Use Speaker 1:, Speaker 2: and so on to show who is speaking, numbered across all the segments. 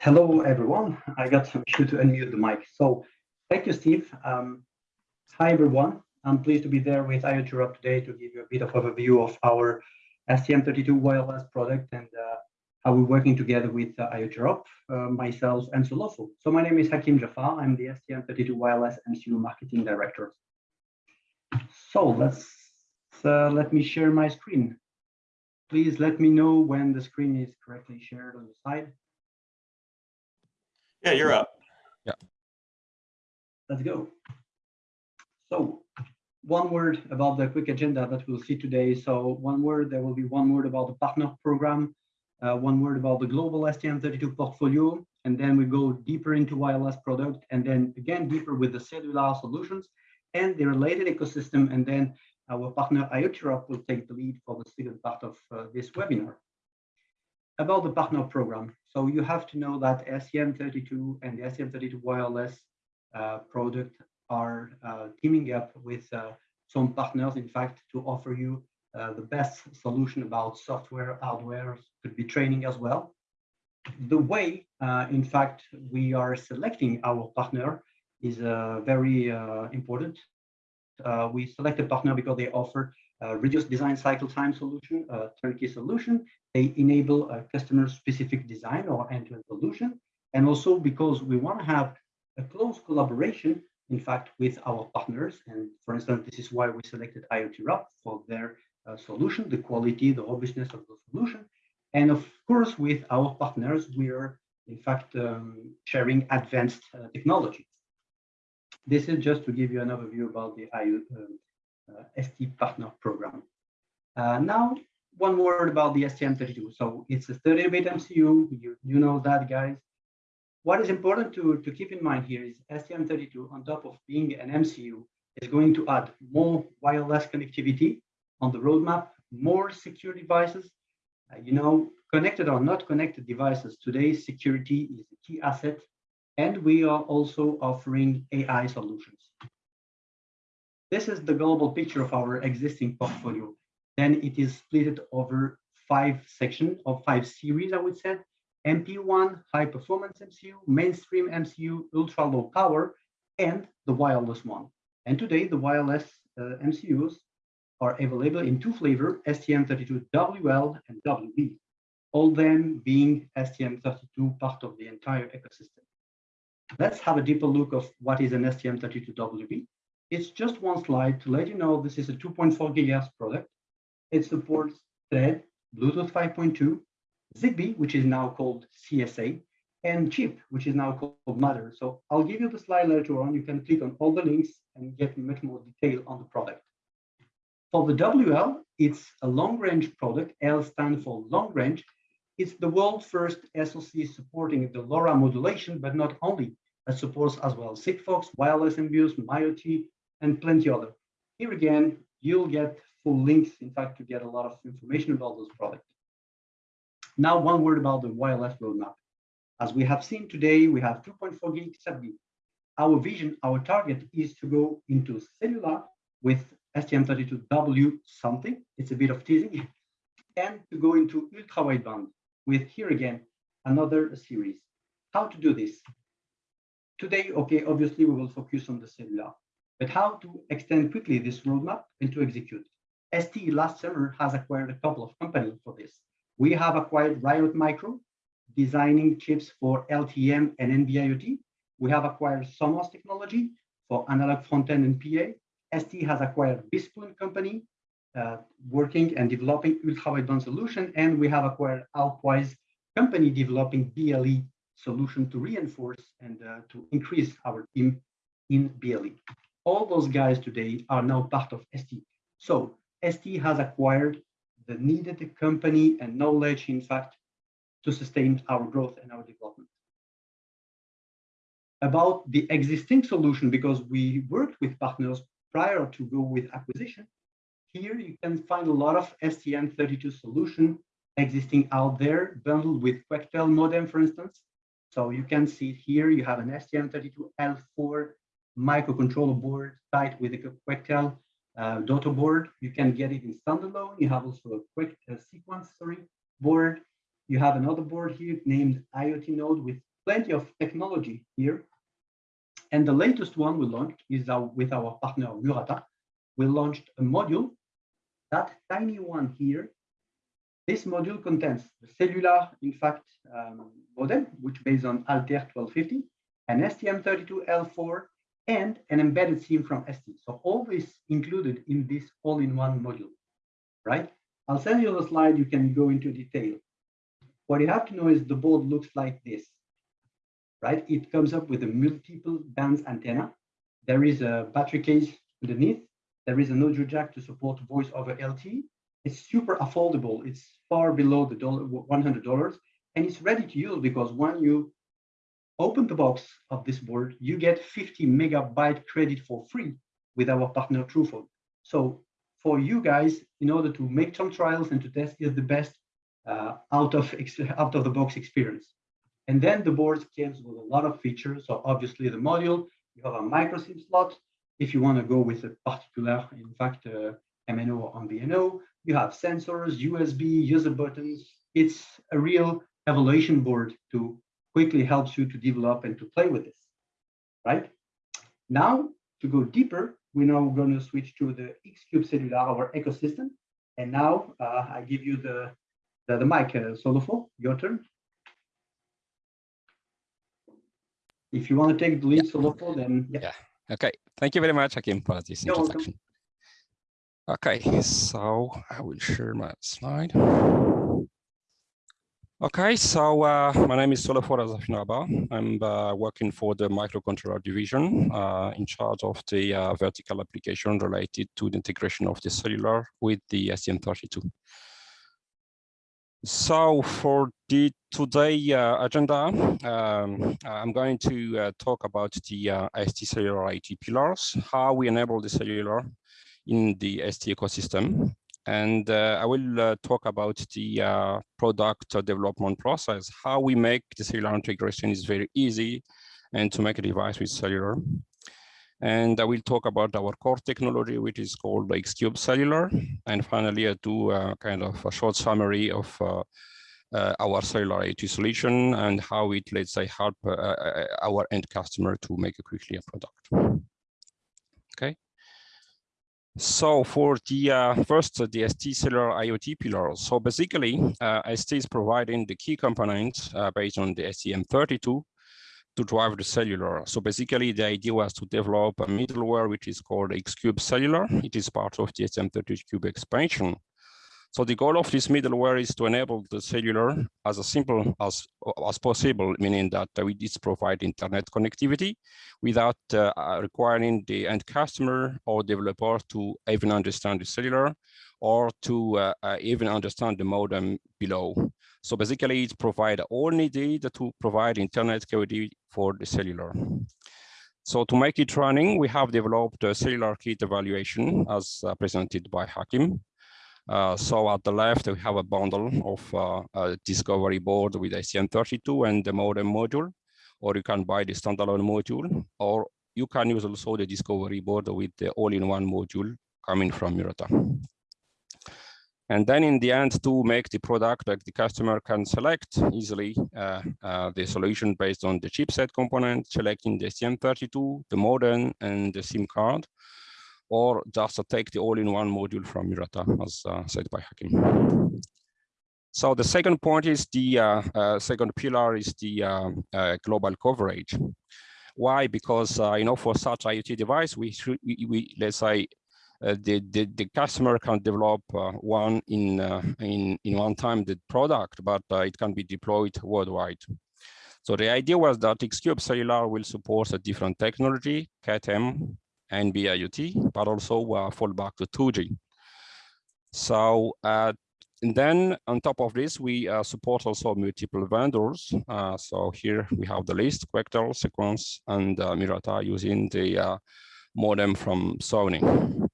Speaker 1: Hello, everyone. I got some issue to unmute the mic. So thank you, Steve. Um, hi, everyone. I'm pleased to be there with IoTerop today to give you a bit of overview of our STM32 wireless product and uh, how we're working together with uh, IoTerop, uh, myself, and Solofo. So my name is Hakim Jafar. I'm the STM32 wireless MCU marketing director. So let's uh, let me share my screen. Please let me know when the screen is correctly shared on the side.
Speaker 2: Yeah, you're up.
Speaker 3: Yeah.
Speaker 1: Let's go. So one word about the quick agenda that we'll see today. So one word, there will be one word about the partner program, uh, one word about the global STM32 portfolio, and then we go deeper into wireless product, and then again deeper with the cellular solutions and the related ecosystem, and then our partner IoT will take the lead for the second part of uh, this webinar about the partner program. So you have to know that STM32 and the STM32 wireless uh, product are uh, teaming up with uh, some partners, in fact, to offer you uh, the best solution about software, hardware, could be training as well. The way, uh, in fact, we are selecting our partner is very important. We select a partner because they offer uh, reduced design cycle time solution, a turnkey solution. They enable a customer-specific design or end-to-end -end solution. And also because we want to have a close collaboration, in fact, with our partners. And for instance, this is why we selected IoTerop for their uh, solution, the quality, the robustness of the solution. And of course, with our partners, we are in fact um, sharing advanced uh, technology. This is just to give you an overview about the IoT, um, uh, ST partner program. Uh, now, one word about the STM32. So it's a 30-bit MCU. You, you know that, guys. What is important to, to keep in mind here is STM32, on top of being an MCU, is going to add more wireless connectivity on the roadmap, more secure devices. Uh, you know, connected or not connected devices, today security is a key asset. And we are also offering AI solutions. This is the global picture of our existing portfolio. Then it is split over five sections or five series, I would say. MP1, high performance MCU, mainstream MCU, ultra low power, and the wireless one. And today the wireless uh, MCUs are available in two flavors, STM32WL and WB, all them being STM32 part of the entire ecosystem. Let's have a deeper look of what is an STM32WB. It's just one slide to let you know this is a 2.4 gigahertz product. It supports Thread, Bluetooth 5.2, Zigbee, which is now called CSA, and chip, which is now called Matter. So I'll give you the slide later on. You can click on all the links and get much more detail on the product. For the WL, it's a long-range product. L stands for long range. It's the world's first SoC supporting the LoRa modulation, but not only. It supports as well Sigfox, wireless MBUS, mioty, and plenty other. Here again, you'll get full links, in fact, to get a lot of information about those products. Now, one word about the wireless roadmap. As we have seen today, we have 2.4 gig. Our vision, our target is to go into cellular with STM32W something, it's a bit of teasing, and to go into ultra wideband with here again, another series. How to do this? Today, okay, obviously we will focus on the cellular but how to extend quickly this roadmap and to execute. ST last summer has acquired a couple of companies for this. We have acquired Riot Micro, designing chips for LTM and NB-IoT. We have acquired Somos Technology for analog front-end and PA. ST has acquired BeSpoon Company, working and developing ultra-wideband solution, and we have acquired Alpwise Company developing BLE solution to reinforce and uh, to increase our team in BLE all those guys today are now part of ST. So ST has acquired the needed company and knowledge, in fact, to sustain our growth and our development. About the existing solution, because we worked with partners prior to go with acquisition, here you can find a lot of STM32 solution existing out there, bundled with Quectel modem, for instance. So you can see here, you have an STM32L4 microcontroller board tied with a Quectel uh, board. You can get it in standalone. You have also a quick uh, Sequans, sorry, board. You have another board here named IoT node with plenty of technology here. And the latest one we launched is our, with our partner Murata. We launched a module, that tiny one here. This module contains the cellular, in fact, um, modem, which based on Altair 1250, an STM32L4, and an embedded SIM from ST. So all this included in this all-in-one module, right? I'll send you the slide, you can go into detail. What you have to know is the board looks like this, right? It comes up with a multiple bands antenna. There is a battery case underneath. There is an audio jack to support voice over LTE. It's super affordable. It's far below the $100 and it's ready to use because when you open the box of this board, you get 50 megabyte credit for free with our partner Truphone. So for you guys, in order to make some trials and to test is the best uh, out of out of the box experience. And then the board comes with a lot of features. So obviously the module, you have a micro SIM slot. If you want to go with a particular, in fact, uh, MNO or MVNO, you have sensors, USB, user buttons. It's a real evaluation board to quickly helps you to develop and to play with this, right? Now, to go deeper, we're now going to switch to the Xcube Cellular, our ecosystem. And now uh, I give you the, the, the mic, uh, Solofo, your turn. If you want to take the lead, yeah. Solofo, then
Speaker 2: yeah. yeah. Okay. Thank you very much, Hakim, for this You're introduction. Welcome. Okay, so I will share my slide. Okay, so uh, my name is Solofo Azafinaba. I'm uh, working for the microcontroller division uh, in charge of the uh, vertical application related to the integration of the cellular with the STM32. So for the today uh, agenda, um, I'm going to uh, talk about the ST cellular IT pillars, how we enable the cellular in the ST ecosystem, and uh, I will uh, talk about the uh, product development process, how we make the cellular integration is very easy and to make a device with cellular. And I will talk about our core technology, which is called Xcube Cellular. And finally, I do a kind of a short summary of uh, uh, our cellular IoT solution and how it, let's say, help uh, our end customer to make a quickly a product. Okay. So for the uh, first, uh, the ST cellular IoT pillar. So basically, uh, ST is providing the key components uh, based on the STM32 to drive the cellular. So basically, the idea was to develop a middleware which is called Xcube Cellular. It is part of the STM32Cube expansion. So the goal of this middleware is to enable the cellular as simple as, as possible, meaning that uh, it's provide internet connectivity without uh, requiring the end customer or developer to even understand the cellular or to uh, uh, even understand the modem below. So basically it provide all needed to provide internet connectivity for the cellular. So to make it running, we have developed a cellular kit evaluation as uh, presented by Hakim. Uh, so at the left, we have a bundle of uh, discovery board with STM32 and the modem module, or you can buy the standalone module, or you can use also the discovery board with the all-in-one module coming from Murata. And then in the end, to make the product that the customer can select easily uh, uh, the solution based on the chipset component, selecting the STM32, the modem, and the SIM card or just take the all-in-one module from Murata, as uh, said by Hakim. So the second point is the uh, uh, second pillar is the uh, global coverage. Why? Because you know for such IoT device, we we, we let's say the, the the customer can develop one in in in one time the product, but it can be deployed worldwide. So the idea was that Xcube Cellular will support a different technology, CAT-M, and NB-IoT, but also uh, fall back to 2G. So uh, and then on top of this, we uh, support also multiple vendors. Uh, so here we have the list, Quectel, Sequans, and uh, Murata using the uh, modem from Sony.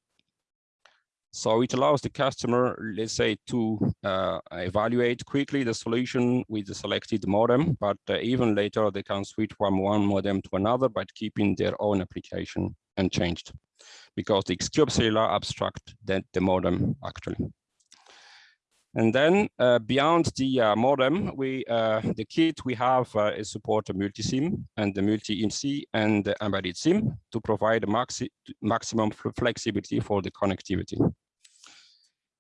Speaker 2: So it allows the customer, let's say, to uh, evaluate quickly the solution with the selected modem, but uh, even later they can switch from one modem to another, but keeping their own application unchanged because the Xcube Cellular abstract that the modem actually. And then uh, beyond the uh, modem, we uh, the kit we have uh, is support a multi-SIM and the multi-IMSI and the embedded SIM to provide maxi maximum flexibility for the connectivity.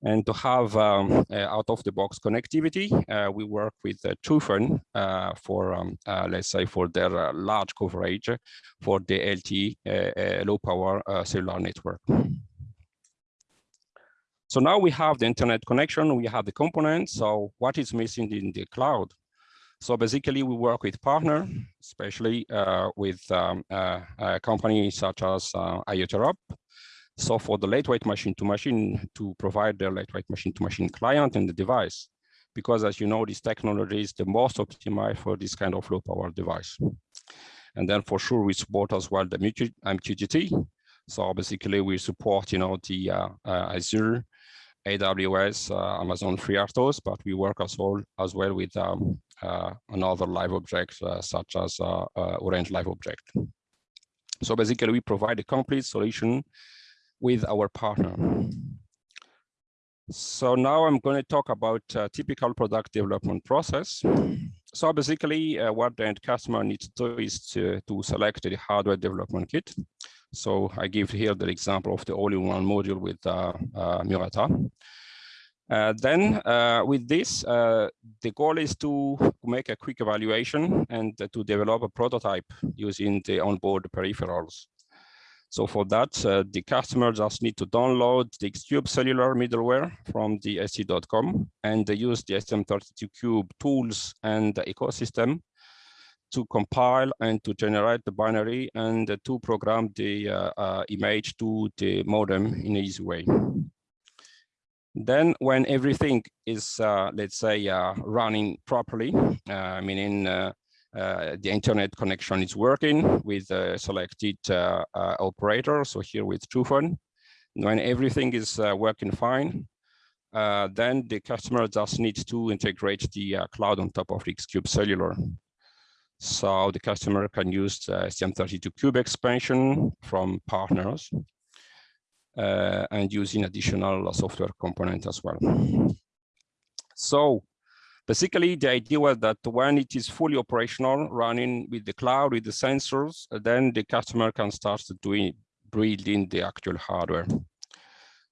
Speaker 2: And to have um, uh, out-of-the-box connectivity, uh, we work with uh, Truphone uh, for, um, uh, let's say, for their uh, large coverage for the LTE low-power cellular network. So now we have the internet connection, we have the components. So what is missing in the cloud? So basically, we work with partner, especially with um, companies such as uh, IoT so for the lightweight machine to machine to provide the lightweight machine to machine client and the device, because as you know, this technology is the most optimized for this kind of low power device. And then for sure, we support as well the MQTT. So basically we support, you know, the uh, uh, Azure, AWS, uh, Amazon FreeRTOS, but we work as well, as well with um, uh, another live object uh, such as uh, Orange Live Object. So basically we provide a complete solution with our partner. So now I'm going to talk about typical product development process. So basically uh, what the end customer needs to do is to, to select the hardware development kit. So I give here the example of the all-in-one module with uh, uh, Murata. Uh, then uh, with this, uh, the goal is to make a quick evaluation and to develop a prototype using the onboard peripherals. So for that, uh, the customer just need to download the Xcube cellular middleware from the st.com and they use the STM32Cube tools and the ecosystem to compile and to generate the binary and uh, to program the uh, uh, image to the modem in an easy way. Then when everything is, uh, let's say, uh, running properly, meaning uh, the internet connection is working with a selected uh, uh, operator. So here with Truphone, when everything is working fine, uh, then the customer just needs to integrate the uh, cloud on top of Xcube Cellular. So the customer can use the STM32Cube expansion from partners uh, and using additional software component as well. So Basically, the idea was that when it is fully operational, running with the cloud, with the sensors, then the customer can start doing building the actual hardware.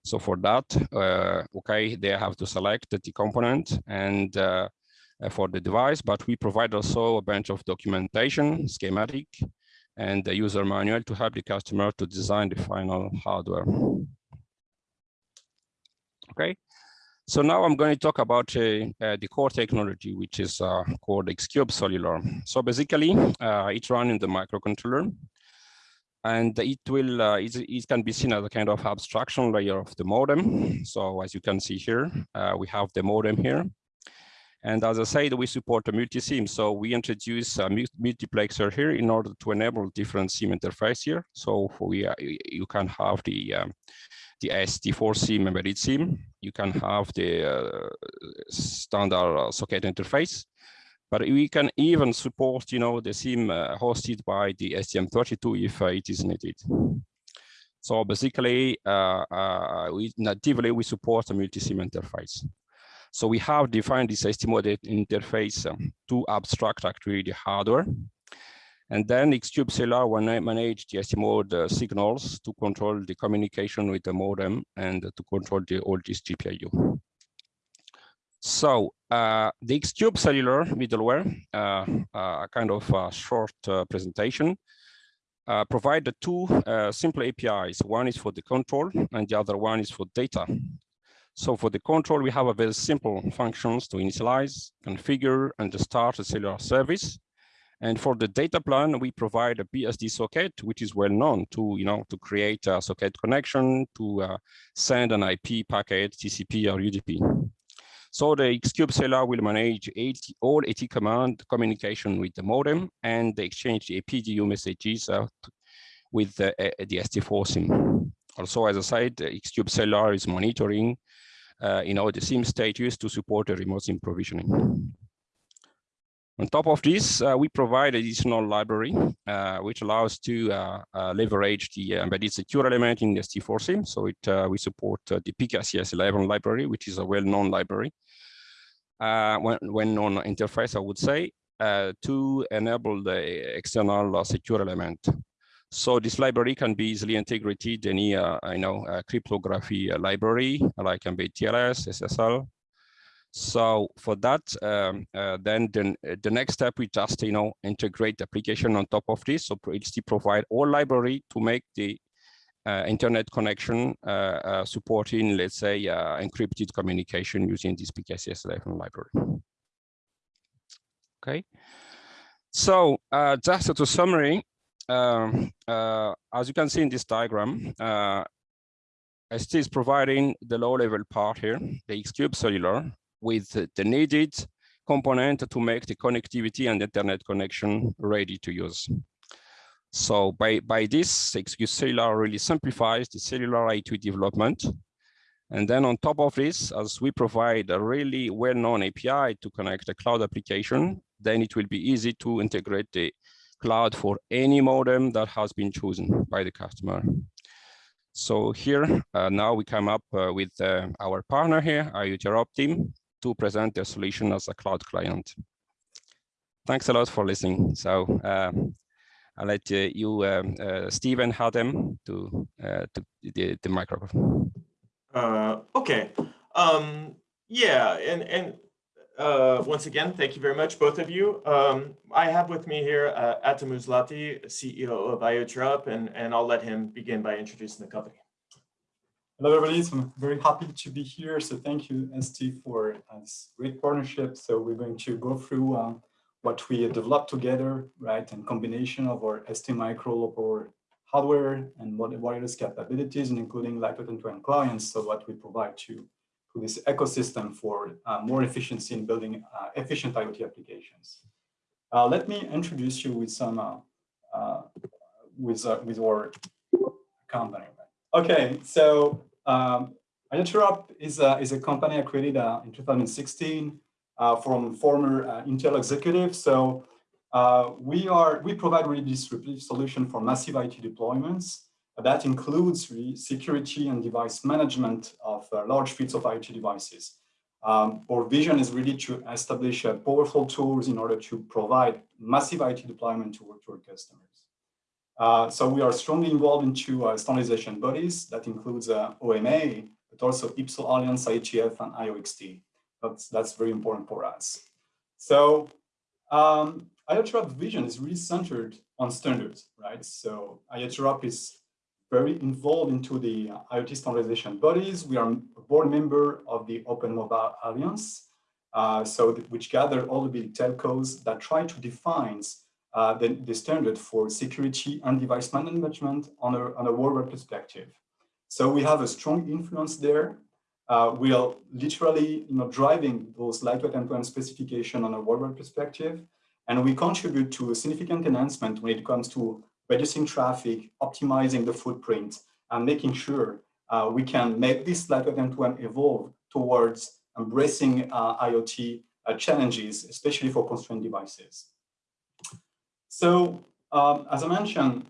Speaker 2: So for that, uh, okay, they have to select the component and uh, for the device, but we provide also a bunch of documentation, schematic, and the user manual to help the customer to design the final hardware. Okay, so now I'm going to talk about uh, uh, the core technology, which is uh, called Xcube Cellular. So basically, uh, it's in the microcontroller, and it will uh, it, it, can be seen as a kind of abstraction layer of the modem. So as you can see here, uh, we have the modem here. And as I said, we support a multi-SIM. So we introduce a multiplexer here in order to enable different SIM interface here. So we, you can have the um, the ST4 SIM embedded SIM. You can have the uh, standard uh, socket interface, but we can even support, you know, the SIM uh, hosted by the STM32 if uh, it is needed. So basically, we natively we support a multi-SIM interface. So we have defined this ST-MODE interface um, to abstract actually the hardware and then Xcube Cellular will manage the ST-MODE uh, signals to control the communication with the modem and to control the all this GPIO. So uh, the Xcube Cellular middleware, uh, uh, a kind of short uh, presentation, uh, provide the two simple APIs. One is for the control and the other one is for data. So for the control, we have a very simple functions to initialize, configure, and start a cellular service. And for the data plan, we provide a BSD socket, which is well known to, you know, to create a socket connection, to uh, send an IP packet, TCP or UDP. So the Xcube Cellular will manage 80, all AT command communication with the modem and they exchange the PDU messages with the, uh, the ST4 SIM. Also, as I said, Xcube Cellular is monitoring uh, you know, the SIM status to support the remote SIM provisioning. On top of this, uh, we provide additional library, uh, which allows to uh, uh leverage the embedded secure element in the ST4SIM. So it, uh, we support uh, the PKCS11 library, which is a well-known library, well-known interface, I would say, to enable the external secure element. So this library can be easily integrated any, uh, you know, cryptography uh, library like Mbed TLS, SSL. So for that, um, uh, then the, the next step we just, you know, integrate the application on top of this. So HT provide all library to make the uh, internet connection uh, uh, supporting, let's say, encrypted communication using this PKCS11 library. Okay. So just to summary, um, uh, as you can see in this diagram, uh, ST is providing the low-level part here, the Xcube Cellular, with the needed component to make the connectivity and internet connection ready to use. So by, by this, Xcube Cellular really simplifies the cellular IoT development. And then on top of this, as we provide a really well-known API to connect a cloud application, then it will be easy to integrate the cloud for any modem that has been chosen by the customer. So here, uh, now we come up uh, with uh, our partner here, IoT team, to present their solution as a cloud client. Thanks a lot for listening. So uh, I'll let uh, you, um, uh, Stephen, Hadem, to, to the, the microphone.
Speaker 3: okay. Um, yeah, and, and uh, once again, thank you very much, both of you. Um, I have with me here uh, Atom Uzlati, CEO of IoTerop, and, and I'll let him begin by introducing the company.
Speaker 4: Hello, everybody. So I'm very happy to be here. So thank you, ST, for uh, this great partnership. So we're going to go through uh, what we developed together, right, and combination of our ST Micro hardware and wireless capabilities, and including lightweight M2M clients. So what we provide to to this ecosystem for uh, more efficiency in building uh, efficient IoT applications. Uh, let me introduce you with some with with our company. Okay, so um, IoTerop is a is a company I created in 2016 from former Intel executives. So we are we provide really disruptive solution for massive IT deployments that includes security and device management of uh, large fleets of IT devices. Um, our vision is really to establish uh, powerful tools in order to provide massive IT deployment to our customers. Uh, so we are strongly involved into uh, standardization bodies that includes uh, OMA, but also IPSO Alliance, IETF, and IOXT. That's, that's very important for us. So um, IoTerop vision is really centered on standards, right? So IoTerop is very involved into the IoT standardization bodies. We are a board member of the Open Mobile Alliance, uh, so which gather all the big telcos that try to define uh, the, the, standard for security and device management on a, on a worldwide perspective. So we have a strong influence there. Uh, we are literally you know, driving those lightweight M2M specification on a worldwide perspective. And we contribute to a significant enhancement when it comes to reducing traffic, optimizing the footprint, and making sure uh, we can make this lightweight M2M evolve towards embracing uh, IoT uh, challenges, especially for constrained devices. So um, as I mentioned,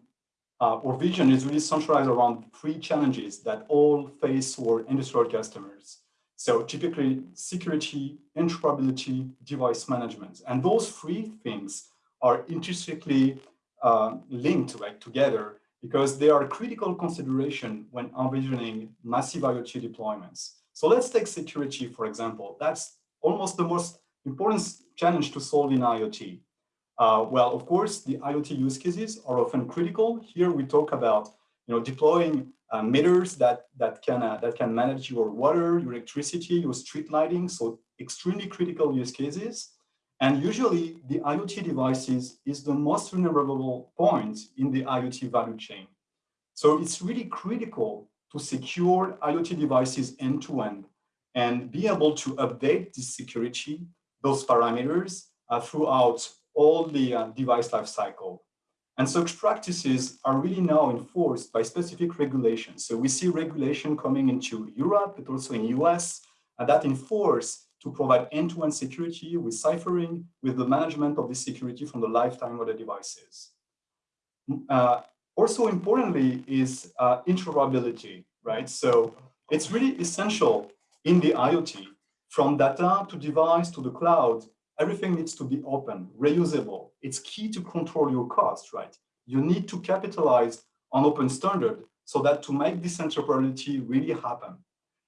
Speaker 4: uh, our vision is really centralized around three challenges that all face our industrial customers. So typically security, interoperability, device management. And those three things are intrinsically uh, linked right, together because they are critical consideration when envisioning massive IoT deployments. So let's take security, for example. That's almost the most important challenge to solve in IoT. Uh, well, of course, the IoT use cases are often critical. Here we talk about you know, deploying uh, meters that, that, can, uh, that can manage your water, your electricity, your street lighting. So extremely critical use cases. And usually the IoT devices is the most vulnerable point in the IoT value chain. So it's really critical to secure IoT devices end to end and be able to update the security, those parameters uh, throughout all the uh, device lifecycle. And such practices are really now enforced by specific regulations. So we see regulation coming into Europe, but also in US, and that enforce to provide end-to-end -end security with ciphering, with the management of the security from the lifetime of the devices. Uh, also importantly is uh, interoperability, right? So it's really essential in the IoT, from data to device to the cloud, everything needs to be open, reusable. It's key to control your costs, right? You need to capitalize on open standard so that to make this interoperability really happen.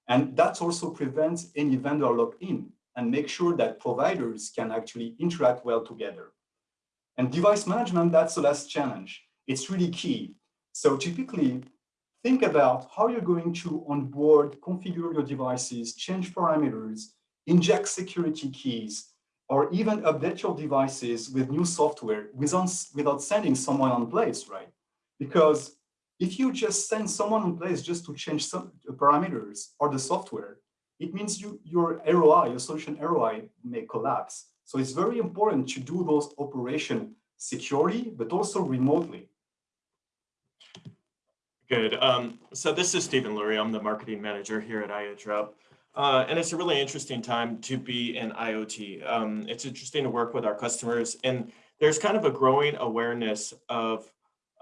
Speaker 4: And that also prevents any vendor lock-in and make sure that providers can actually interact well together. And device management, that's the last challenge. It's really key. So typically, think about how you're going to onboard, configure your devices, change parameters, inject security keys, or even update your devices with new software without, without sending someone on place, right? Because if you just send someone on place just to change some parameters or the software, it means you, your ROI, your solution ROI may collapse. So it's very important to do those operation securely, but also remotely.
Speaker 3: Good. Um, so this is Stephen Lurie. I'm the marketing manager here at IoTerop. Uh, and it's a really interesting time to be in IoT. Um, it's interesting to work with our customers and there's kind of a growing awareness of,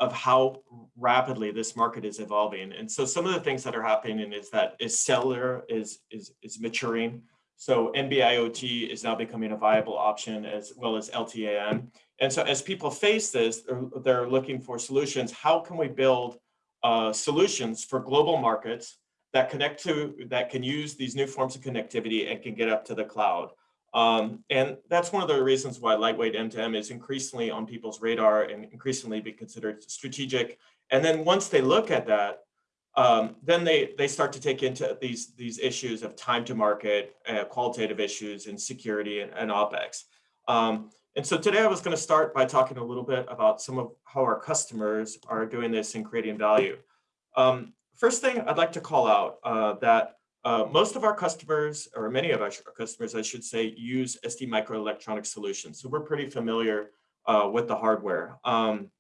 Speaker 3: of how rapidly this market is evolving. And so some of the things that are happening is that is cellular is, is, is maturing. So NB-IoT is now becoming a viable option as well as LTE-M. And so as people face this, they're, they're looking for solutions. How can we build uh, solutions for global markets that connect to, that can use these new forms of connectivity and can get up to the cloud. Um, and that's one of the reasons why lightweight M2M is increasingly on people's radar and increasingly be considered strategic. And then once they look at that, um, then they, they start to take into these, these issues of time to market, uh, qualitative issues and security and, and OpEx. Um, and so today I was going to start by talking a little bit about some of how our customers are doing this and creating value. Um, first thing I'd like to call out uh, that uh, most of our customers, or many of our customers, I should say, use ST microelectronic solutions. So we're pretty familiar uh, with the hardware. Um,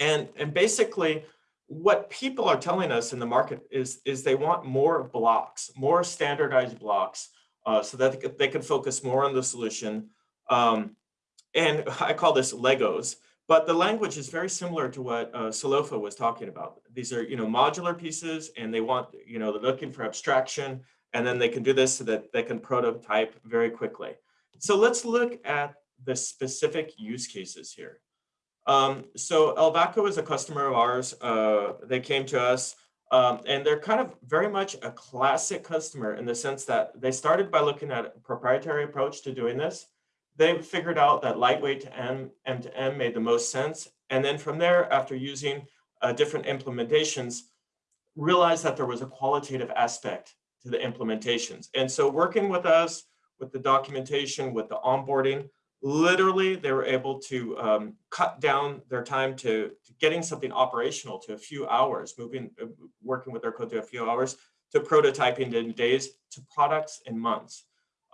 Speaker 3: and, and basically, what people are telling us in the market is, is they want more blocks, more standardized blocks, uh, so that they can, they can focus more on the solution. Um, and I call this Legos. But the language is very similar to what uh, Solofo was talking about. These are, you know, modular pieces and they want, you know, they're looking for abstraction and then they can do this so that they can prototype very quickly. So let's look at the specific use cases here. Um, so Elvaco is a customer of ours. Uh, they came to us um, and they're kind of very much a classic customer in the sense that they started by looking at a proprietary approach to doing this they figured out that lightweight to M, M to M made the most sense. And then from there, after using uh, different implementations, realized that there was a qualitative aspect to the implementations. And so working with us, with the documentation, with the onboarding, literally they were able to um, cut down their time to, to, getting something operational to a few hours, moving, uh, working with their code to a few hours, to prototyping in days, to products in months.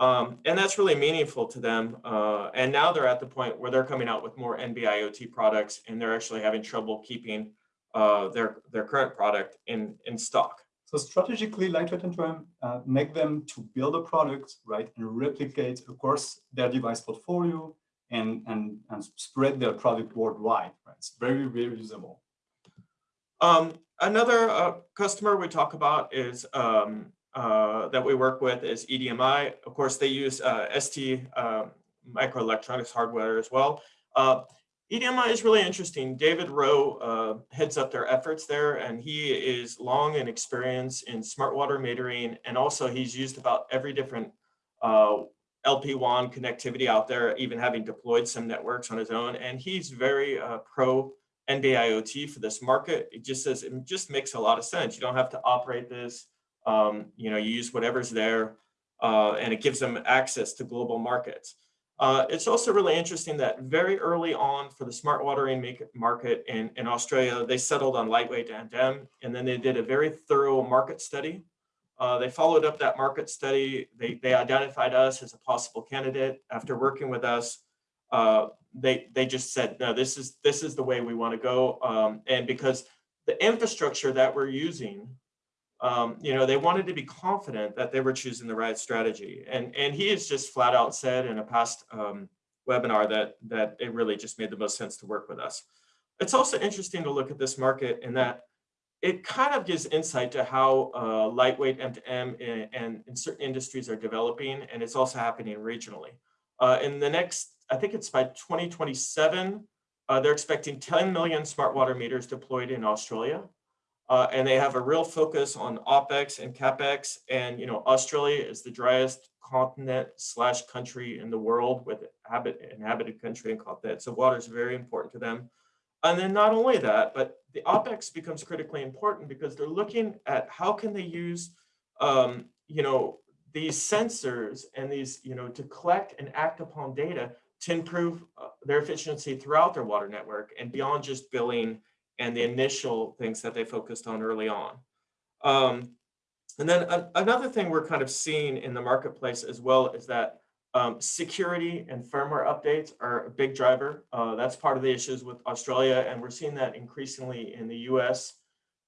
Speaker 3: Um, and that's really meaningful to them. Uh, and now they're at the point where they're coming out with more NB-IoT products and they're actually having trouble keeping uh, their, their current product in, in stock.
Speaker 4: So strategically, Lightweight M2M uh, make them to build a product, right, and replicate, of course, their device portfolio and, and, and spread their product worldwide, right? It's very, very usable.
Speaker 3: Um, another uh, customer we talk about is um, uh, that we work with is EDMI. Of course, they use uh, ST um, microelectronics hardware as well. Uh, EDMI is really interesting. David Rowe uh, heads up their efforts there, and he is long and experience in smart water metering, and also he's used about every different uh, LPWAN connectivity out there, even having deployed some networks on his own. And he's very pro NB-IoT for this market. It just says it just makes a lot of sense. You don't have to operate this um, you know, you use whatever's there uh, and it gives them access to global markets. Uh, it's also really interesting that very early on for the smart watering market in, in Australia, they settled on lightweight M2M, and then they did a very thorough market study. Uh, they followed up that market study. They, they identified us as a possible candidate. After working with us, uh, they they just said, no, this is this is the way we want to go. Um, and because the infrastructure that we're using, um, you know, they wanted to be confident that they were choosing the right strategy. And and he has just flat out said in a past um, webinar that that it really just made the most sense to work with us. It's also interesting to look at this market in that it kind of gives insight to how uh, lightweight M2M and, and in certain industries are developing, and it's also happening regionally. Uh, in the next, I think it's by 2027, uh, they're expecting 10 million smart water meters deployed in Australia. Uh, and they have a real focus on OPEX and CAPEX. And, you know, Australia is the driest continent slash country in the world with habit, inhabited country and continent. So water is very important to them. And then not only that, but the OPEX becomes critically important because they're looking at how can they use, um, you know, these sensors and these, you know, to collect and act upon data to improve uh, their efficiency throughout their water network and beyond just billing and the initial things that they focused on early on. Um, and then another thing we're kind of seeing in the marketplace as well is that um, security and firmware updates are a big driver. Uh, that's part of the issues with Australia, and we're seeing that increasingly in the US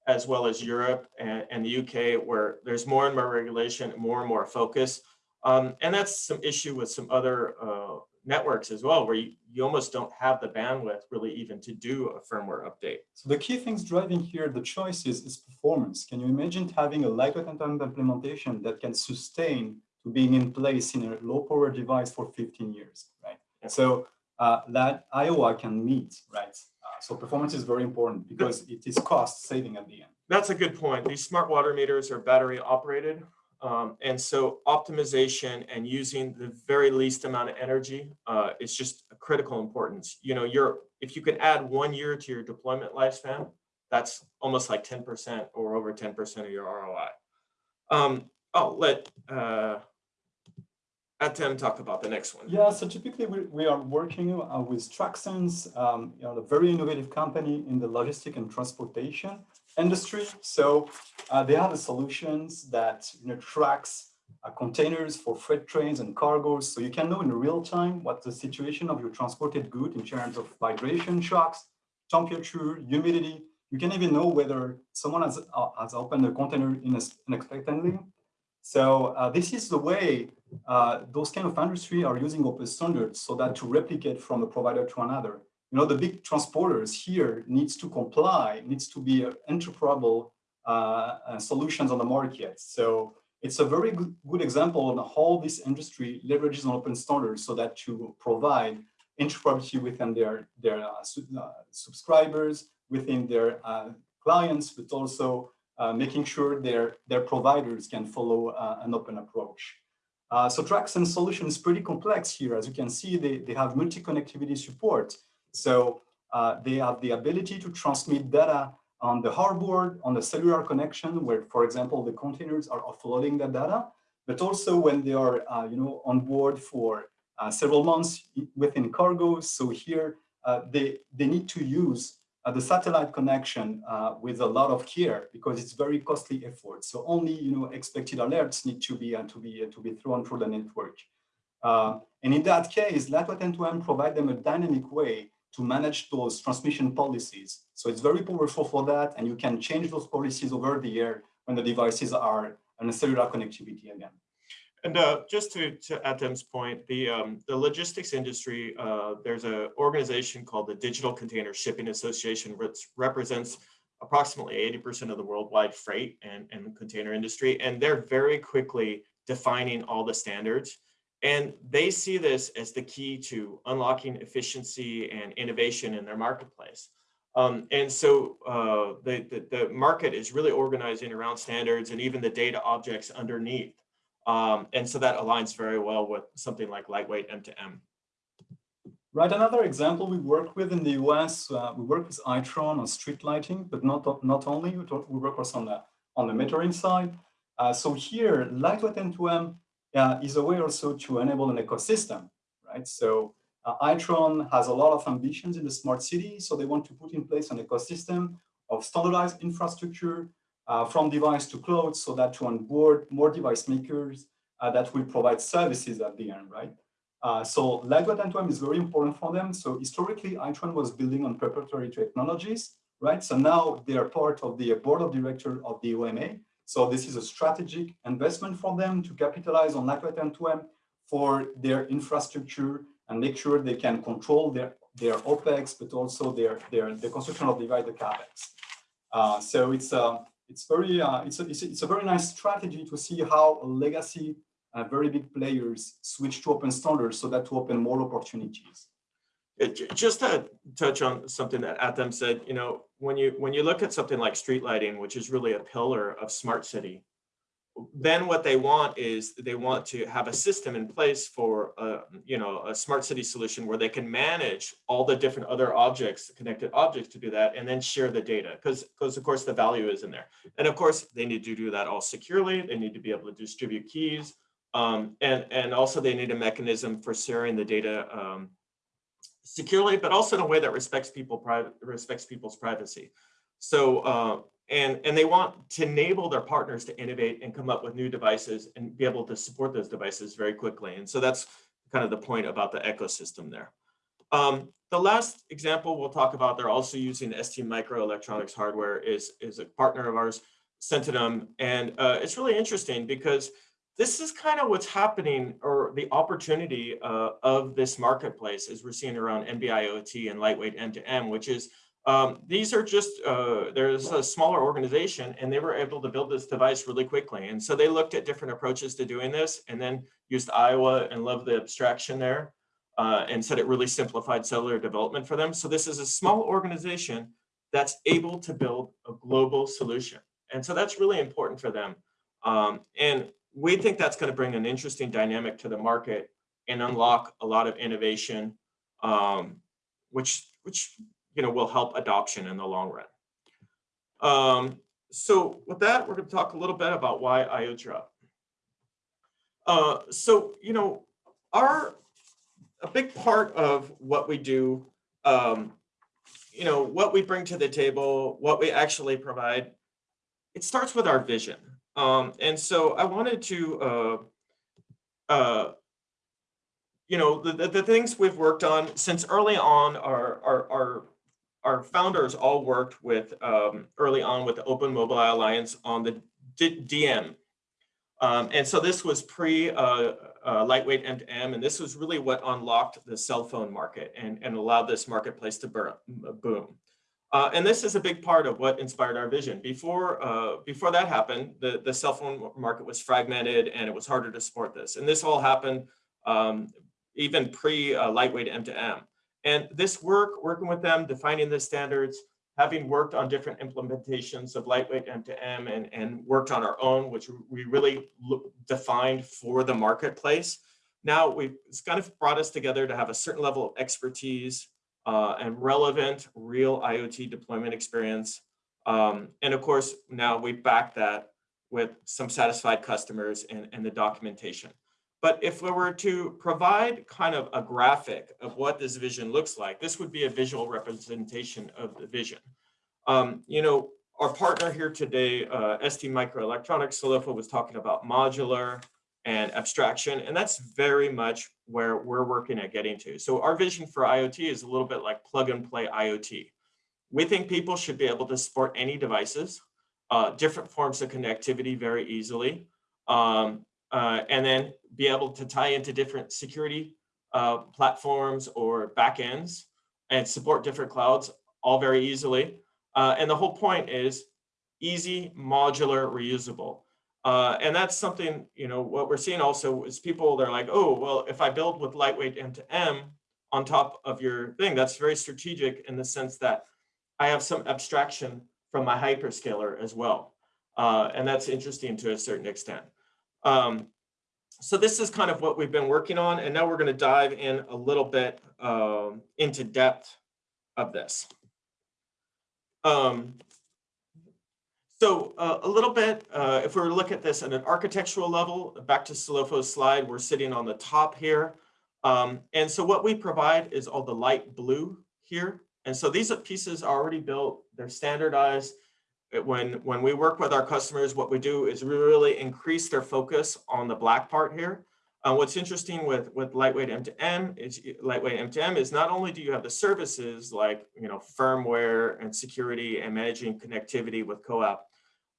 Speaker 3: as well as Europe and, and the UK, where there's more and more regulation, more and more focus. Um, and that's some issue with some other uh, networks as well, where you, you almost don't have the bandwidth really even to do a firmware update.
Speaker 4: So the key things driving here, the choices is, performance. Can you imagine having a lightweight implementation that can sustain to being in place in a low power device for 15 years, right? Yeah. So uh, that IOWA can meet, right? Uh, so performance is very important because it is cost saving at the end.
Speaker 3: That's a good point. These smart water meters are battery operated. Um, and so optimization and using the very least amount of energy uh, is just a critical importance. You know, you're if you can add one year to your deployment lifespan, that's almost like 10% or over 10% of your ROI. Um, I'll let uh, Atem talk about the next one.
Speaker 4: Yeah, so typically we, we are working uh, with Traxens, um, you know, a very innovative company in the logistic and transportation industry. So uh, they have the solutions that you know, tracks uh, containers for freight trains and cargoes. So you can know in real time what the situation of your transported good in terms of vibration shocks, temperature, humidity. You can even know whether someone has, uh, has opened a container unexpectedly. So uh, this is the way uh, those kind of industry are using open standards so that to replicate from a provider to another you know, the big transporters here needs to comply, needs to be interoperable uh, uh, solutions on the market. So it's a very good, good example on how this industry leverages on open standards so that to provide interoperability within their, their uh, uh subscribers, within their uh, clients, but also uh, making sure their, their providers can follow an open approach. so Traxens solution is pretty complex here. As you can see, they, they have multi-connectivity support. So uh, they have the ability to transmit data on the hardboard, on the cellular connection, where, for example, the containers are offloading that data, but also when they are, uh, you know, on board for uh, several months within cargo. So here uh, they they need to use uh, the satellite connection uh, with a lot of care because it's very costly effort. So only you know expected alerts need to be to be to be thrown through the network. and in that case, Lightweight M2M provide them a dynamic way to manage those transmission policies. So it's very powerful for that. And you can change those policies over the air when the devices are on a cellular connectivity again.
Speaker 3: And uh, just to, to Atem's point, the, um, the logistics industry, uh, there's an organization called the Digital Container Shipping Association, which represents approximately 80% of the worldwide freight and, and container industry. And they're very quickly defining all the standards. And they see this as the key to unlocking efficiency and innovation in their marketplace. Um, and so uh, the, the, the, market is really organizing around standards and even the data objects underneath. Um, and so that aligns very well with something like lightweight M2M.
Speaker 4: Right, another example we work with in the US, uh, we work with Itron on street lighting, but not, not only, we, talk, we work also on the, on the metering side. Uh, so here, lightweight M2M uh, is a way also to enable an ecosystem, right? So uh, Itron has a lot of ambitions in the smart city, so they want to put in place an ecosystem of standardized infrastructure uh, from device to cloud so that to onboard more device makers uh, that will provide services at the end, right? Uh, so lightweight M2M is very important for them. So historically, Itron was building on proprietary technologies, right? So now they are part of the board of directors of the OMA. So this is a strategic investment for them to capitalize on lightweight M2M for their infrastructure and make sure they can control their, their OPEX, but also their, their, the construction of the the CAPEX. Uh, so it's a, um, it's very, uh, it's, a, it's, a, it's a very nice strategy to see how legacy uh, very big players switch to open standards so that to open more opportunities.
Speaker 3: It, just to touch on something that Atom said, you know, when you when you look at something like street lighting, which is really a pillar of smart city, then what they want is they want to have a system in place for a, you know a smart city solution where they can manage all the different other objects connected objects to do that and then share the data because because of course the value is in there. And of course they need to do that all securely they need to be able to distribute keys um, and, and also they need a mechanism for sharing the data um, securely, but also in a way that respects people respects people's privacy. So uh, and and they want to enable their partners to innovate and come up with new devices and be able to support those devices very quickly. And so that's kind of the point about the ecosystem there. Um, the last example we'll talk about, they're also using ST Microelectronics hardware is, is a partner of ours, Sentinum. And uh, it's really interesting because this is kind of what's happening or the opportunity uh, of this marketplace as we're seeing around NB-IoT and lightweight M2M, which is um, these are just, uh, there's a smaller organization and they were able to build this device really quickly. And so they looked at different approaches to doing this and then used IOWA and love the abstraction there uh, and said it really simplified cellular development for them. So this is a small organization that's able to build a global solution. And so that's really important for them. Um, and we think that's going to bring an interesting dynamic to the market and unlock a lot of innovation, um, which which you know will help adoption in the long run. Um, so with that, we're going to talk a little bit about why IoTerop. Uh, so you know, our a big part of what we do, um, you know, what we bring to the table, what we actually provide, it starts with our vision. Um, and so I wanted to, uh, uh, you know, the, the, the, things we've worked on since early on, our, our, our, our founders all worked with um, early on with the Open Mobile Alliance on the D DM. Um, and so this was pre uh, uh, lightweight M2M, and this was really what unlocked the cell phone market and, and allowed this marketplace to boom. Uh, and this is a big part of what inspired our vision. Before, uh, before that happened, the, the cell phone market was fragmented and it was harder to support this. And this all happened um, even pre uh, lightweight M2M. And this work, working with them, defining the standards, having worked on different implementations of lightweight M2M and, and worked on our own, which we really defined for the marketplace. Now we've it's kind of brought us together to have a certain level of expertise uh, and relevant real IoT deployment experience. Um, and of course, now we back that with some satisfied customers and, and the documentation. But if we were to provide kind of a graphic of what this vision looks like, this would be a visual representation of the vision. Um, you know, our partner here today, uh, ST Microelectronics, Solofo was talking about modular, and abstraction. And that's very much where we're working at getting to. So our vision for IoT is a little bit like plug and play IoT. We think people should be able to support any devices, uh, different forms of connectivity very easily, um, uh, and then be able to tie into different security uh, platforms or backends and support different clouds all very easily. Uh, and the whole point is easy, modular, reusable. Uh, and that's something, you know, what we're seeing also is people, they're like, oh, well, if I build with lightweight M2M on top of your thing, that's very strategic in the sense that I have some abstraction from my hyperscaler as well. Uh, and that's interesting to a certain extent. Um, so this is kind of what we've been working on. And now we're going to dive in a little bit um, into depth of this. Um, so uh, a little bit, uh, if we were to look at this at an architectural level, back to Solofo's slide, we're sitting on the top here. Um, and so what we provide is all the light blue here. And so these pieces are already built, they're standardized. When, when we work with our customers, what we do is really increase their focus on the black part here. Uh, what's interesting with, with lightweight M2M is lightweight M2M is not only do you have the services like, you know, firmware and security and managing connectivity with CoAP,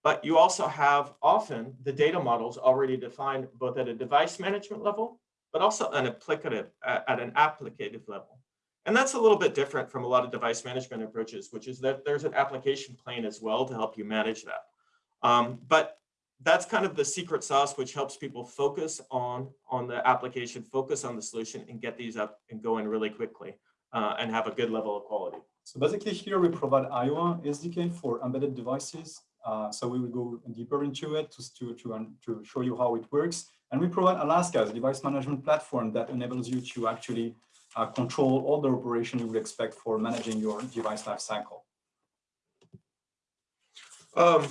Speaker 3: but you also have often the data models already defined both at a device management level, but also an applicative at an applicative level. And that's a little bit different from a lot of device management approaches, which is that there's an application plane as well to help you manage that. Um, but that's kind of the secret sauce, which helps people focus on, on the application, focus on the solution and get these up and going really quickly uh, and have a good level of quality.
Speaker 4: So basically here we provide IOWA SDK for embedded devices. Uh, so we will go deeper into it to, to, to, to show you how it works. And we provide Alaska as a device management platform that enables you to actually uh, control all the operation you would expect for managing your device lifecycle.
Speaker 3: Um,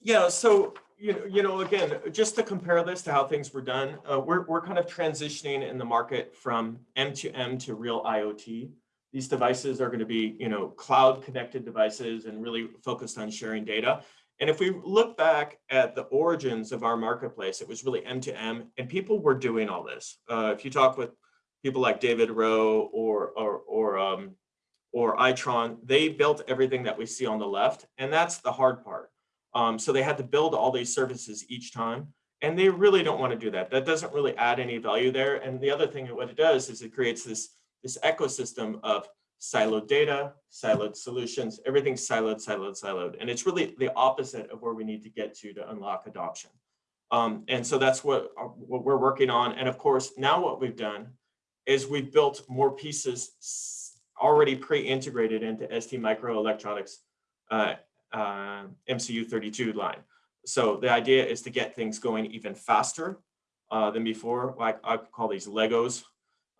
Speaker 3: yeah, so you know, you know, again, just to compare this to how things were done, uh, we're we're kind of transitioning in the market from M2M to real IoT. These devices are going to be, you know, cloud connected devices and really focused on sharing data. And if we look back at the origins of our marketplace, it was really M2M and people were doing all this. Uh, if you talk with people like David Rowe or, or, or, um, or Itron, they built everything that we see on the left. And that's the hard part. Um, so they had to build all these services each time. And they really don't want to do that. That doesn't really add any value there. And the other thing, what it does is it creates this, this ecosystem of siloed data, siloed solutions, everything's siloed, siloed, siloed. And it's really the opposite of where we need to get to to unlock adoption. Um, and so that's what, what we're working on. And of course, now what we've done is we've built more pieces already pre-integrated into ST Microelectronics uh, uh, MCU32 line. So the idea is to get things going even faster uh, than before. Like I call these Legos.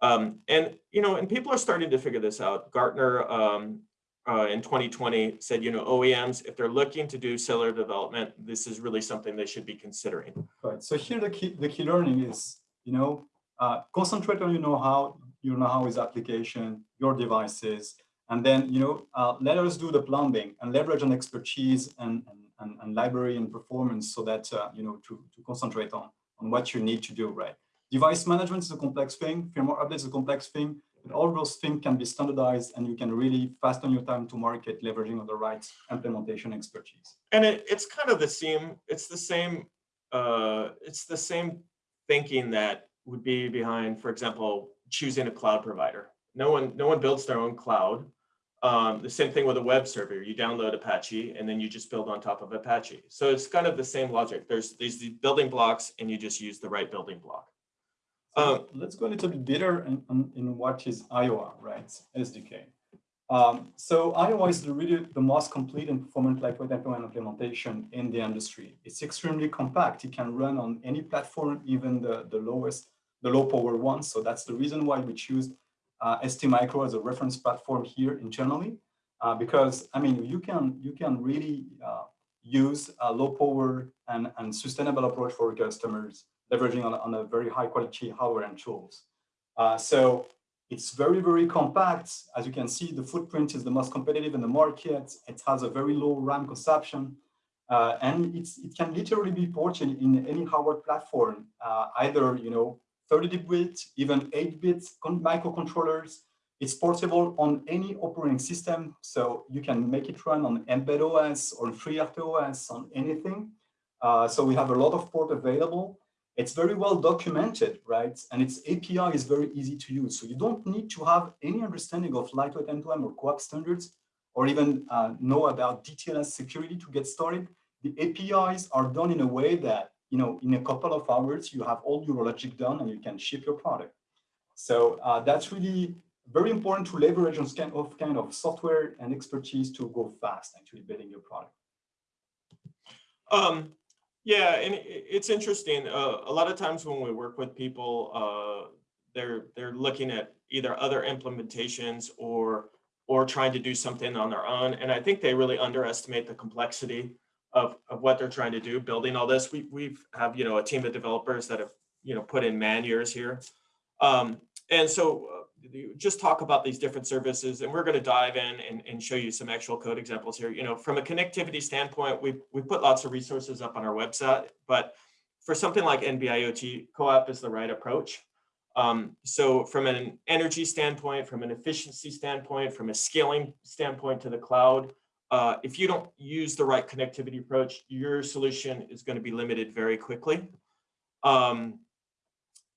Speaker 3: Um, and, you know, and people are starting to figure this out. Gartner um, uh, in 2020 said, you know, OEMs, if they're looking to do cellular development, this is really something they should be considering.
Speaker 4: Right. So here the key, the key learning is, you know, uh, concentrate on your know-how, your know-how is application, your devices, and then, you know, uh, let us do the plumbing and leverage on expertise and, and, and library and performance so that, uh, you know, to, to concentrate on, on what you need to do, right? Device management is a complex thing, firmware update is a complex thing, but all those things can be standardized and you can really fasten your time to market leveraging on the right implementation expertise.
Speaker 3: And it, it's kind of the same, it's the same, uh, it's the same thinking that would be behind, for example, choosing a cloud provider. No one, no one builds their own cloud. Um, the same thing with a web server. You download Apache and then you just build on top of Apache. So it's kind of the same logic. There's these building blocks and you just use the right building block.
Speaker 4: Um, let's go a little bit deeper in, in, in, what is IOWA, right? SDK. Um, so IOWA is the really the most complete and performant lightweight M2M implementation in the industry. It's extremely compact. It can run on any platform, even the, the lowest, the low power one. So that's the reason why we choose uh, ST Micro as a reference platform here internally, uh, because I mean you can you can really uh, use a low power and, and sustainable approach for customers, leveraging on, on a very high quality hardware and tools. Uh, so it's very, very compact. As you can see, the footprint is the most competitive in the market. It has a very low RAM consumption. Uh, and it can literally be ported in any hardware platform, uh, either you know 30-bit, even 8-bit microcontrollers. It's portable on any operating system, so you can make it run on Mbed OS or FreeRTOS on anything. Uh, so we have a lot of port available. It's very well documented, right? And its API is very easy to use. So you don't need to have any understanding of lightweight M2M or CoAP standards, or even uh, know about DTLS security to get started. The APIs are done in a way that you know, in a couple of hours, you have all your logic done and you can ship your product. So uh, that's really very important to leverage on kind of kind of software and expertise to go fast actually building your product.
Speaker 3: Um, yeah, and it's interesting. Uh, a lot of times when we work with people, uh, they're they're looking at either other implementations or or trying to do something on their own, and I think they really underestimate the complexity of, of what they're trying to do, building all this. We we've have you know a team of developers that have you know put in man years here, um, and so just talk about these different services, and we're going to dive in and, and show you some actual code examples here. You know, from a connectivity standpoint, we we put lots of resources up on our website, but for something like NB-IoT, CoAP is the right approach. Um, so from an energy standpoint, from an efficiency standpoint, from a scaling standpoint to the cloud, uh, if you don't use the right connectivity approach, your solution is going to be limited very quickly. Um,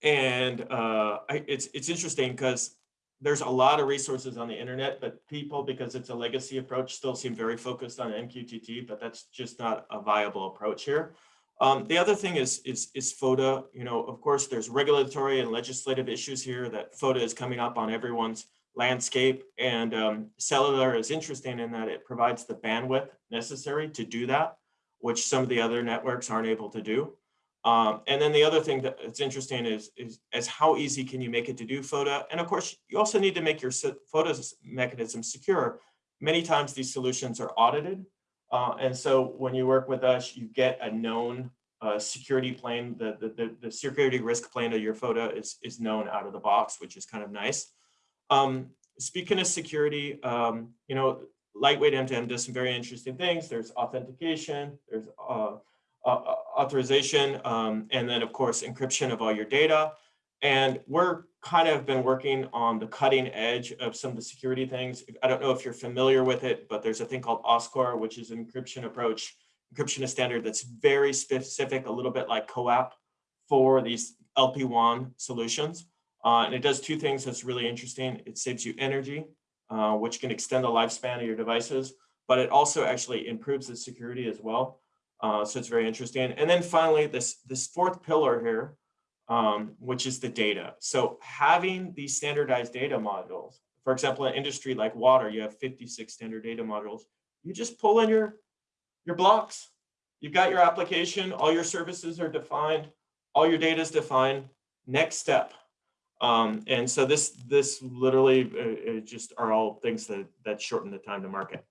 Speaker 3: and uh, I, it's it's interesting because there's a lot of resources on the internet, but people, because it's a legacy approach, still seem very focused on MQTT, but that's just not a viable approach here. Um, the other thing is, is, is FOTA. You know, of course, there's regulatory and legislative issues here that FOTA is coming up on everyone's landscape. And um, cellular is interesting in that it provides the bandwidth necessary to do that, which some of the other networks aren't able to do. Um, and then the other thing that's interesting is, is, is how easy can you make it to do FOTA? And of course, you also need to make your FOTA mechanism secure. Many times these solutions are audited. Uh, and so when you work with us, you get a known uh, security plane. The, the, the, the, security risk plane of your FOTA is, is known out of the box, which is kind of nice. Um, speaking of security, um, you know, lightweight M2M does some very interesting things. There's authentication, there's uh, uh, authorization, um, and then of course, encryption of all your data. And we're kind of been working on the cutting edge of some of the security things. I don't know if you're familiar with it, but there's a thing called OSCORE, which is an encryption approach, encryption standard that's very specific, a little bit like CoAP for these LPWAN solutions. Uh, and it does two things that's really interesting. It saves you energy, uh, which can extend the lifespan of your devices, but it also actually improves the security as well. Uh, so it's very interesting. And then finally, this, this fourth pillar here, um, which is the data. So having these standardized data modules, for example, in industry like water, you have 56 standard data modules. You just pull in your, your blocks. You've got your application, all your services are defined, all your data is defined. Next step. Um, and so this this literally uh, just are all things that that shorten the time to market.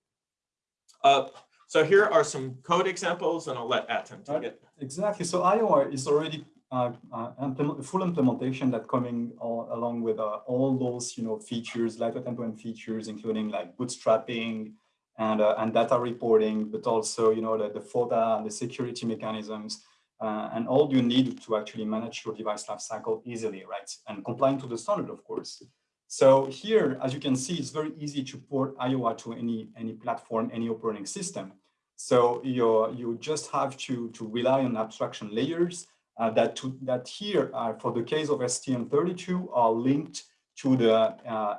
Speaker 3: Uh, so here are some code examples, and I'll let Atom take it.
Speaker 4: Exactly. So IOWA is already uh, uh, implement, full implementation that coming all, along with uh, all those you know features, lightweight M2M features, including like bootstrapping and uh, and data reporting, but also you know the, the FOTA and the security mechanisms. Uh, and all you need to actually manage your device lifecycle easily, right? And complying to the standard, of course. So here, as you can see, it's very easy to port IOWA to any, any platform, any operating system. So you, you just have to, to rely on abstraction layers uh, that, to, that here, uh, for the case of STM32, are linked to the uh,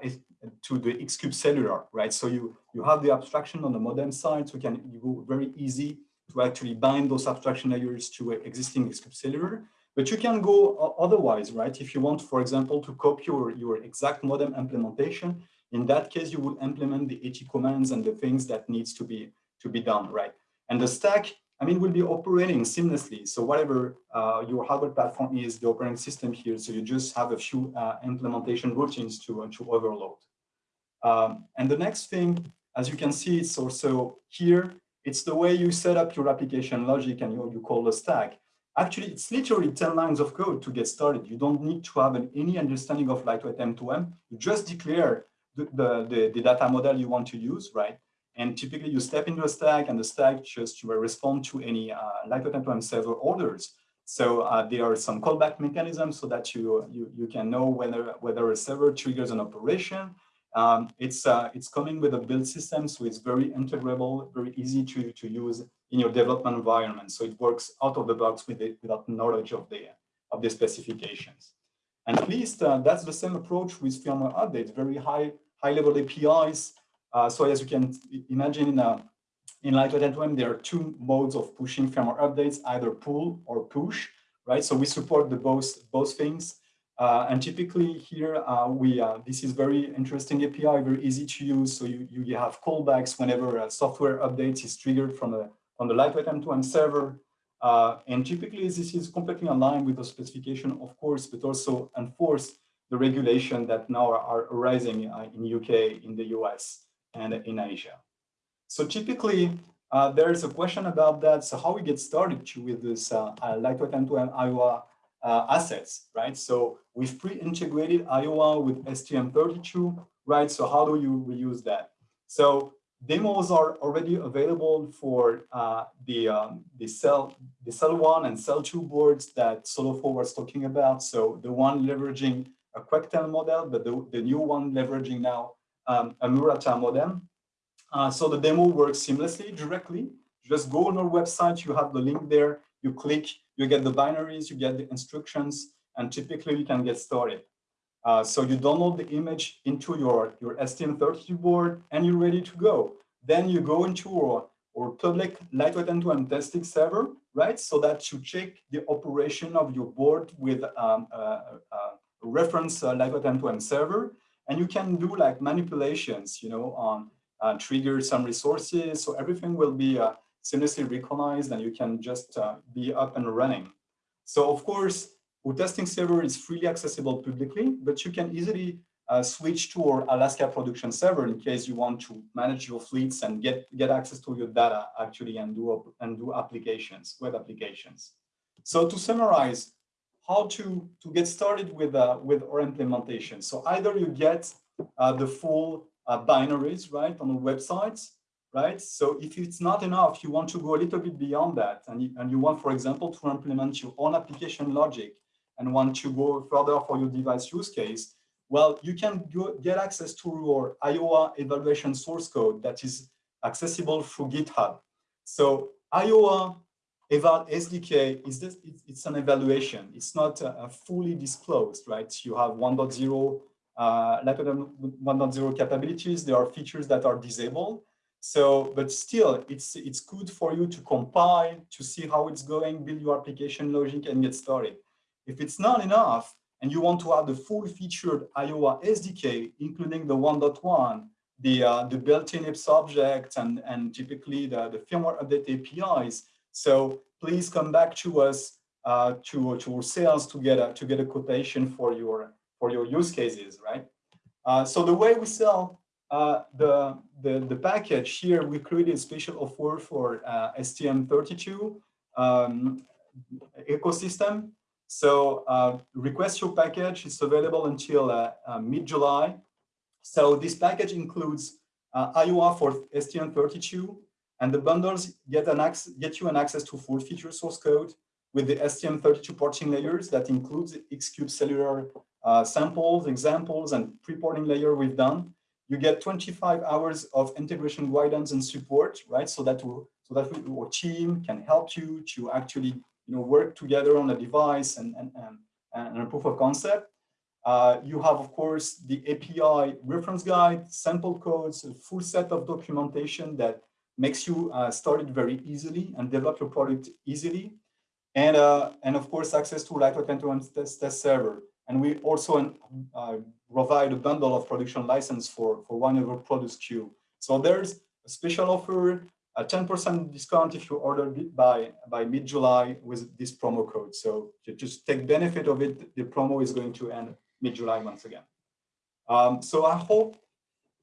Speaker 4: to the Xcube cellular, right? So you you have the abstraction on the modem side, so you can you go very easy to actually bind those abstraction layers to existing Xcube cellular. But you can go otherwise, right? If you want, for example, to copy your, your exact modem implementation, in that case, you will implement the AT commands and the things that needs to be to be done, right? And the stack, I mean, will be operating seamlessly. So whatever uh, your hardware platform is, the operating system here, so you just have a few uh, implementation routines to, uh, to overload. Um, and the next thing, as you can see, it's also here, it's the way you set up your application logic and you, you call the stack. Actually, it's literally 10 lines of code to get started. You don't need to have an, any understanding of lightweight M2M. You just declare the, the, the, the, data model you want to use, right? And typically you step into a stack and the stack just will respond to any uh, lightweight M2M server orders. So uh, there are some callback mechanisms so that you, you, you can know whether, whether a server triggers an operation um, it's uh, it's coming with a build system, so it's very integrable, very easy to to use in your development environment. So it works out of the box with it without knowledge of the of the specifications. And at least uh, that's the same approach with firmware updates, very high high level APIs. Uh, so as you can imagine in a in M2M, there are two modes of pushing firmware updates, either pull or push, right? So we support the both both things. Uh, and typically here, uh, we uh, this is very interesting API, very easy to use. So you, you have callbacks whenever a software update is triggered from, a, from the lightweight M2M server. Uh, and typically this is completely aligned with the specification, of course, but also enforce the regulation that now are, arising uh, in UK, in the US, and in Asia. So typically, uh, there is a question about that. So how we get started with this lightweight M2M IOWA uh, assets, right? So we've pre-integrated IOWA with STM32, right? So how do you reuse that? So demos are already available for uh, the um, the cell the cell one and cell two boards that Solofo was talking about. So the one leveraging a Quectel model, but the, the new one leveraging now um, a Murata modem. Uh, so the demo works seamlessly directly. Just go on our website, you have the link there, you click, you get the binaries, you get the instructions, and typically you can get started. Uh, so you download the image into your, your STM32 board and you're ready to go. Then you go into our, our public lightweight M2M testing server, right? So that you check the operation of your board with um, a, a, reference uh, lightweight M2M server. And you can do like manipulations, you know, on uh, trigger some resources. So everything will be uh, seamlessly recognized and you can just uh, be up and running. So of course, our testing server is freely accessible publicly, but you can easily uh, switch to our Alaska production server in case you want to manage your fleets and get, get access to your data actually and do, and do applications, web applications. So to summarize, how to, to get started with, uh, with our implementation. So either you get uh, the full uh, binaries, right, on the websites, right? So if it's not enough, you want to go a little bit beyond that, and you, and you want, for example, to implement your own application logic and want to go further for your device use case, well, you can go, get access to your IOWA evaluation source code that is accessible through GitHub. So IOWA Eval SDK is this, it's an evaluation. It's not uh, fully disclosed, right? You have 1.0 uh, 1.0 capabilities. There are features that are disabled. So, but still, it's it's good for you to compile, to see how it's going, build your application logic, and get started. If it's not enough, and you want to have the full featured IOWA SDK, including the 1.1, the uh, the built-in IPS object, and and typically the the firmware update APIs. So please come back to us uh, to to our sales to get a to get a quotation for your for your use cases, right? Uh, so the way we sell uh, the, the, the package here, we created a special offer for uh, STM32 um, ecosystem. So uh, request your package. It's available until uh, uh, mid-July. So this package includes IOWA for STM32, and the bundles get, an access, get you an access to full feature source code with the STM32 porting layers that includes Xcube cellular uh, samples, examples, and pre-porting layer we've done you get 25 hours of integration guidance and support, right? So that we, so that we, our team can help you to actually you know work together on a device and and and, and a proof of concept. Uh, you have, of course, the API reference guide, sample codes, a full set of documentation that makes you uh, start it very easily and develop your product easily. And, uh, and of course, access to Lightweight M2M test, test server. And we also uh, provide a bundle of production license for, for one of our products queue. So there's a special offer, a 10% discount if you order by, by mid-July with this promo code. So to just take benefit of it, the promo is going to end mid-July once again. Um, so I hope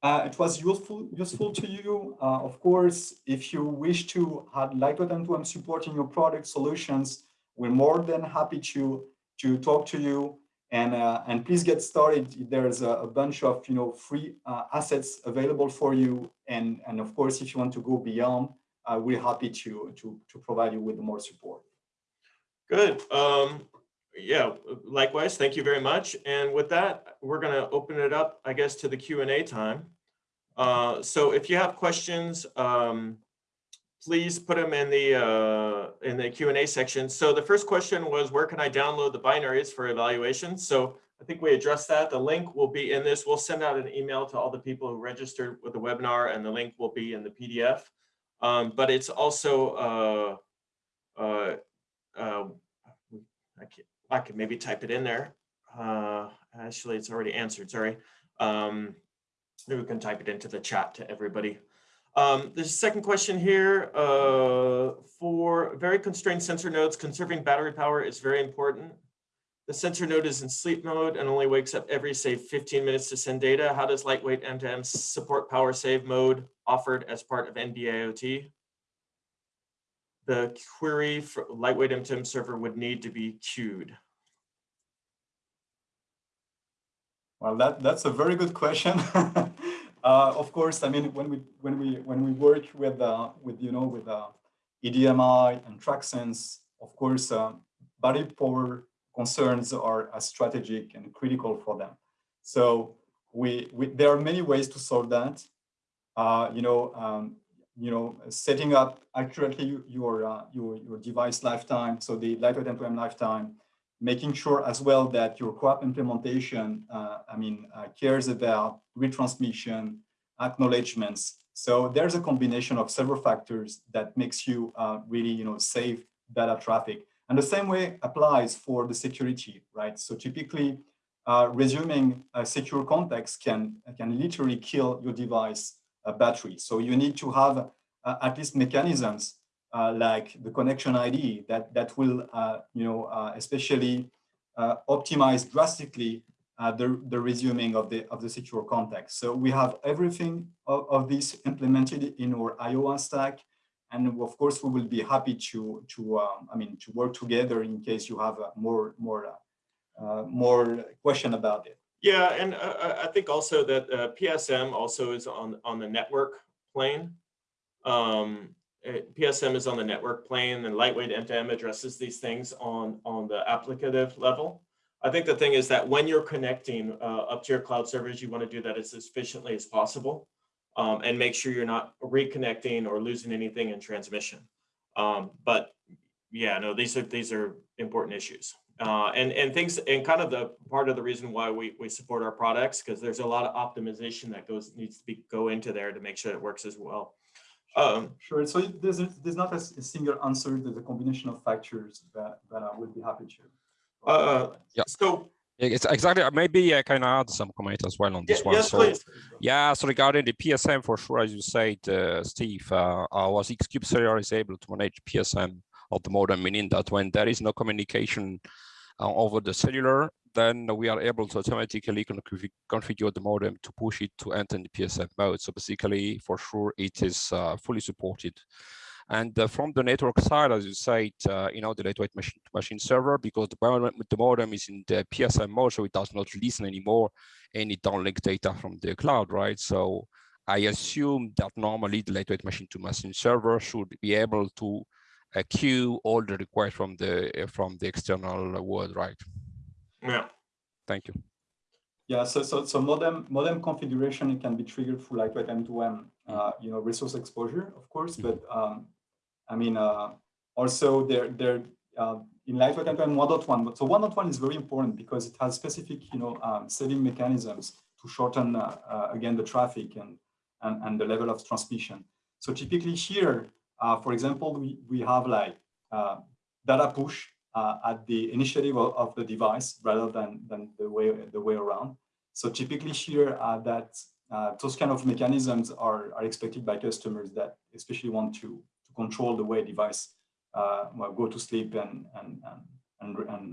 Speaker 4: uh, it was useful useful to you. Uh, of course, if you wish to have lightweight M2M support in your product solutions, we're more than happy to, to talk to you and uh, and please get started. There's a, a bunch of you know free uh, assets available for you, and and of course, if you want to go beyond, uh, we're happy to to to provide you with more support.
Speaker 3: Good. Um, yeah. Likewise, thank you very much. And with that, we're going to open it up, I guess, to the Q and A time. Uh, so if you have questions, um, please put them in the uh, in the Q&A section. So the first question was, where can I download the binaries for evaluation? So I think we addressed that. The link will be in this. We'll send out an email to all the people who registered with the webinar and the link will be in the PDF. Um, but it's also, uh, uh, uh, I, can, I can maybe type it in there. Uh, actually, it's already answered, sorry. Um, we can type it into the chat to everybody. Um, there's a second question here. Uh, for very constrained sensor nodes, conserving battery power is very important. The sensor node is in sleep mode and only wakes up every, say, 15 minutes to send data. How does lightweight M2M support power save mode offered as part of NB-IoT? The query for lightweight M2M server would need to be queued.
Speaker 4: Well, that, that's a very good question. Uh, of course, I mean, when we when we when we work with uh, with you know with uh, EDMI and TrackSense, of course, uh, battery power concerns are uh, strategic and critical for them. So we, we there are many ways to solve that. Uh, you know, um, you know, setting up accurately your uh, your your device lifetime, so the lightweight M2M lifetime, making sure as well that your CoAP implementation, uh, I mean, uh, cares about retransmission, acknowledgements. So there's a combination of several factors that makes you uh, really, you know, save data traffic. And the same way applies for the security, right? So typically, uh, resuming a secure context can, can literally kill your device uh, battery. So you need to have uh, at least mechanisms like the connection ID that, that will, uh, you know, uh, especially optimize drastically the, the resuming of the, of the secure context. So we have everything of, of this implemented in our IOWA stack. And of course, we will be happy to, to um, I mean, to work together in case you have more, more uh, more question about it.
Speaker 3: Yeah, and uh, I think also that uh, PSM also is on on the network plane. Um, PSM is on the network plane, and lightweight M2M addresses these things on on the applicative level. I think the thing is that when you're connecting uh, up to your cloud servers, you want to do that as efficiently as possible, um, and make sure you're not reconnecting or losing anything in transmission. Um, but yeah, no, these are these are important issues. Uh, and and things and kind of the part of the reason why we we support our products because there's a lot of optimization that goes needs to be go into there to make sure it works as well. Um,
Speaker 4: sure. So there's there's not a, a, single answer. There's a combination of factors that that I would be happy to.
Speaker 3: Uh, yeah. So.
Speaker 2: It's exactly. Maybe I can add some comment as well on this
Speaker 3: yeah,
Speaker 2: one.
Speaker 3: Yes,
Speaker 2: so,
Speaker 3: please.
Speaker 2: Yeah. So regarding the PSM, for sure, as you said, uh, Steve, uh, our Xcube Cellular is able to manage PSM of the modem, meaning that when there is no communication uh, over the cellular, then we are able to automatically configure the modem to push it to enter the PSM mode. So basically, for sure, it is uh, fully supported. And uh, from the network side, as you said, uh, you know, the lightweight machine to machine server, because the modem, the modem is in the PSM mode, so it does not listen anymore any downlink data from the cloud, right? So I assume that normally the lightweight machine to machine server should be able to uh, queue all the requests from the from the external world, right?
Speaker 3: Yeah.
Speaker 2: Thank you.
Speaker 4: Yeah, so so so modem modem configuration it can be triggered through lightweight M2M, uh, you know, resource exposure, of course, but um, I mean, uh, also there there uh, in lightweight M2M 1.1. So 1.1 is very important because it has specific, you know, um, saving mechanisms to shorten uh, uh, again the traffic and, and and the level of transmission. So typically here, uh, for example, we we have like data push uh, at the initiative of, of, the device rather than, than the way the way around. So typically here uh, that uh, those kind of mechanisms are, are expected by customers that especially want to, to control the way device uh, well, go to sleep and and and and,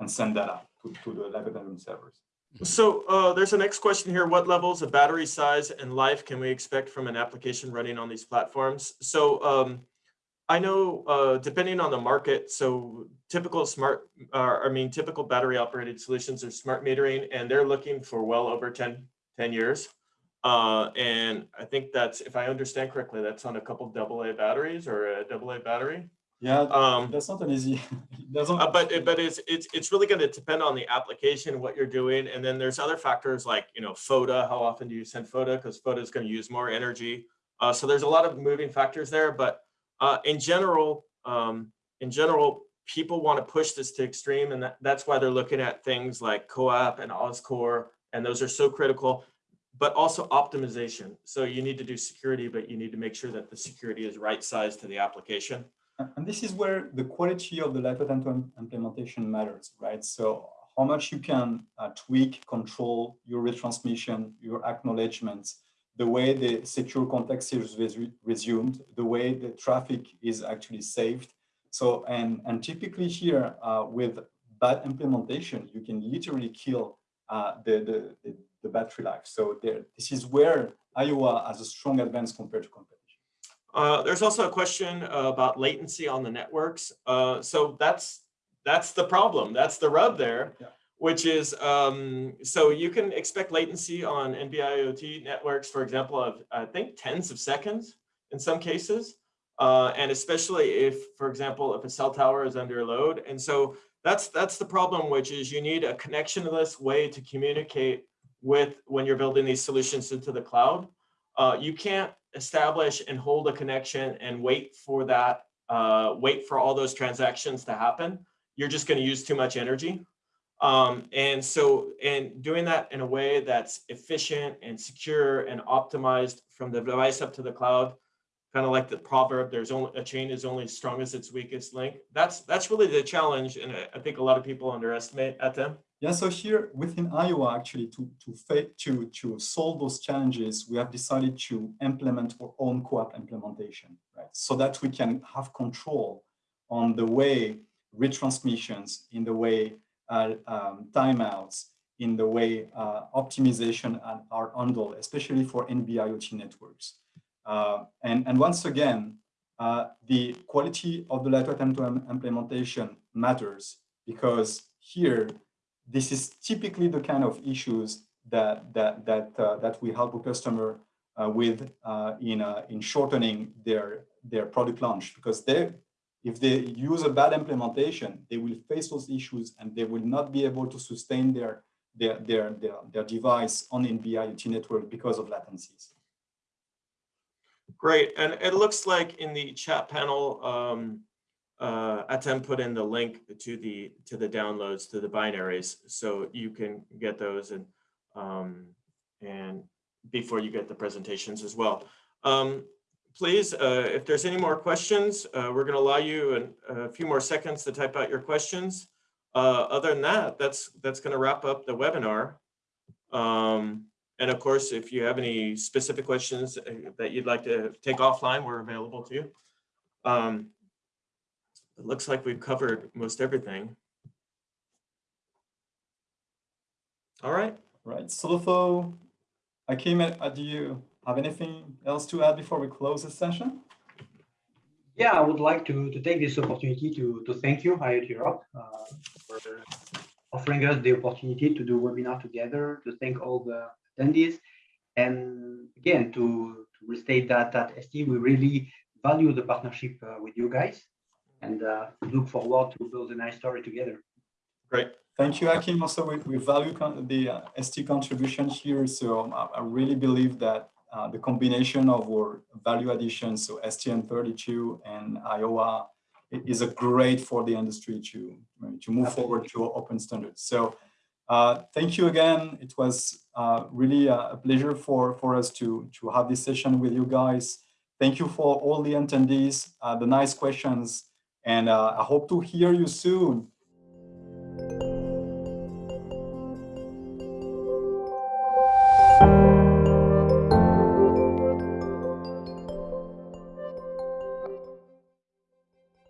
Speaker 4: and send data to, to the lab lightweight servers.
Speaker 3: So uh, there's a next question here. What levels of battery size and life can we expect from an application running on these platforms? So um, I know uh, depending on the market, so typical smart, uh, I mean, typical battery operated solutions are smart metering and they're looking for well over 10, 10 years. Uh, and I think that's, if I understand correctly, that's on a couple AA batteries or a AA battery.
Speaker 4: Yeah, um, that's not an easy.
Speaker 3: uh, but but it's it's it's really going to depend on the application, what you're doing, and then there's other factors like you know FOTA. How often do you send FOTA? Because FOTA is going to use more energy. Uh, so there's a lot of moving factors there. But uh, in general, um, in general, people want to push this to extreme, and that, that's why they're looking at things like CoAP and OSCORE, and those are so critical, but also optimization. So you need to do security, but you need to make sure that the security is right sized to the application.
Speaker 4: And this is where the quality of the lightweight implementation matters, right? So how much you can uh, tweak, control your retransmission, your acknowledgements, the way the secure context is resumed, the way the traffic is actually saved. So, and, and typically here uh, with bad implementation, you can literally kill uh, the, the, the, battery life. So there, this is where IOWA has a strong advance compared to competition.
Speaker 3: Uh, there's also a question uh, about latency on the networks. Uh, so that's that's the problem. That's the rub there.
Speaker 4: Yeah.
Speaker 3: Which is, um, so you can expect latency on NB-IoT networks, for example, of I think tens of seconds in some cases. Uh, and especially if, for example, if a cell tower is under load. And so that's that's the problem, which is you need a connectionless way to communicate with when you're building these solutions into the cloud. Uh, you can't establish and hold a connection and wait for that, uh, wait for all those transactions to happen. You're just going to use too much energy. Um, and so, and doing that in a way that's efficient and secure and optimized from the device up to the cloud kind of like the proverb, there's only a chain is only as strong as its weakest link. That's that's really the challenge, and I, think a lot of people underestimate at them.
Speaker 4: Yeah, so here within IOWA, actually, to to to to solve those challenges, we have decided to implement our own CoAP implementation, right? So that we can have control on the way retransmissions, in the way uh, um, timeouts, in the way uh, optimization are handled, especially for NB-IoT networks. Uh, and, and once again, uh, the quality of the lightweight M2M implementation matters because here, this is typically the kind of issues that that that uh, that we help a customer uh, with in in shortening their their product launch because they if they use a bad implementation they will face those issues and they will not be able to sustain their their their their, their device on NB-IoT network because of latencies.
Speaker 3: Great, and it looks like in the chat panel, um, uh, Atem put in the link to the to the downloads to the binaries, so you can get those and um, and before you get the presentations as well. Um, please, uh, if there's any more questions, uh, we're going to allow you an, a few more seconds to type out your questions. Uh, other than that, that's that's going to wrap up the webinar. Um, and of course, if you have any specific questions uh, that you'd like to take offline, we're available to you. Um, it looks like we've covered most everything. All right.
Speaker 4: Right. Solofo, Akim, uh, do you have anything else to add before we close this session?
Speaker 1: Yeah, I would like to, to take this opportunity to, to thank you, IoTerop, uh, for offering us the opportunity to do webinar together, to thank all the attendees. And again, to, to restate that at ST, we really value the partnership uh, with you guys and uh, look forward to build a nice story together.
Speaker 3: Great.
Speaker 4: Thank you, Akim. Also, we, we value the uh, ST contribution here. So um, I, I really believe that uh, the combination of our value addition, so STM32 and IOWA, is a great for the industry to, to move Absolutely. forward to open standards. So uh, thank you again. It was uh, really a pleasure for, for us to, to have this session with you guys. Thank you for all the attendees, uh, the nice questions, and uh, I hope to hear you soon